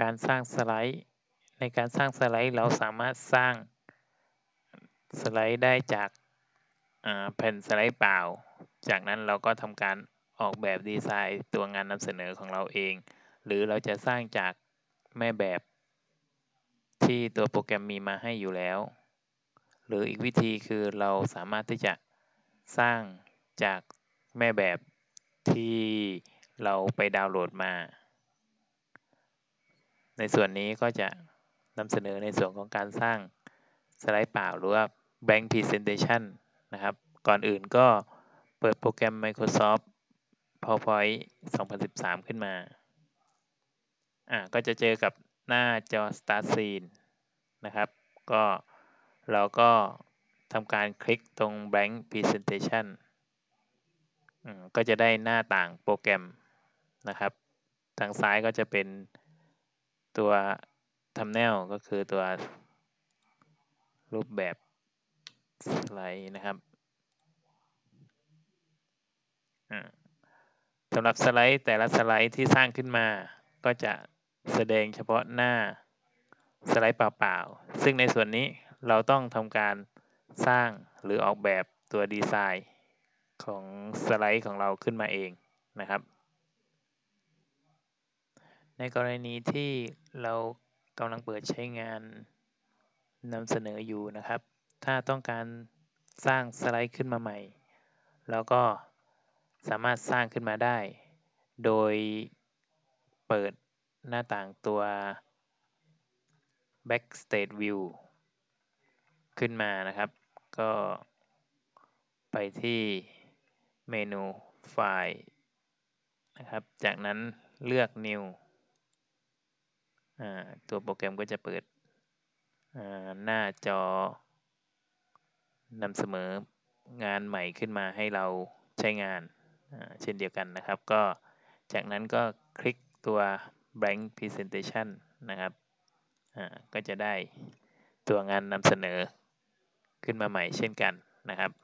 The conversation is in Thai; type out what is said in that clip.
การสร้างสไลด์ ในการสร้างสไลด์เราสามารถสร้างสไลด์ได้จากแผ่นสไลด์เปล่า จากนั้นเราก็ทำการออกแบบดีไซน์ตัวงานนำเสนอของเราเอง หรือเราจะสร้างจากแม่แบบที่ตัวโปรแกรมมีมาให้อยู่แล้ว หรืออีกวิธีคือเราสามารถที่จะสร้างจากแม่แบบที่เราไปดาวน์โหลดมา ในส่วนนี้ก็จะนำเสนอในส่วนของการสร้างสไลด์เปล่าหรือว่า blank presentation นะครับ ก่อนอื่นก็เปิดโปรแกรม Microsoft PowerPoint 2013 ขึ้นมา อ่า ก็จะเจอกับหน้าจอ Start Scene นะครับ ก็เราก็ทำการคลิกตรง Blank Presentation ก็จะได้หน้าต่างโปรแกรมนะครับ ทางซ้ายก็จะเป็น ตัว Thumbnail ก็คือตัวรูปแบบสไลด์นะครับสำหรับสไลด์แต่ละสไลด์ที่สร้างขึ้นมา ก็จะแสดงเฉพาะหน้าสไลด์เปล่าๆ ซึ่งในส่วนนี้เราต้องทำการสร้างหรือออกแบบตัวดีไซน์ของสไลด์ของเราขึ้นมาเองนะครับ ในกรณีที่เรากำลังเปิดใช้งานนำเสนออยู่นะครับ ถ้าต้องการสร้างสไลด์ขึ้นมาใหม่แล้วก็สามารถสร้างขึ้นมาได้ โดยเปิดหน้าต่างตัว Backstage View ขึ้นมานะครับ ก็ไปที่เมนูไฟล์นะครับ จากนั้นเลือก New ตัวโปรแกรมก็จะเปิดหน้าจอนำเสนองานใหม่ขึ้นมาให้เราใช้งานเช่นเดียวกันนะครับ ก็จากนั้นก็คลิกตัว blank presentation นะครับก็จะได้ตัวงานนำเสนอขึ้นมาใหม่เช่นกันนะครับ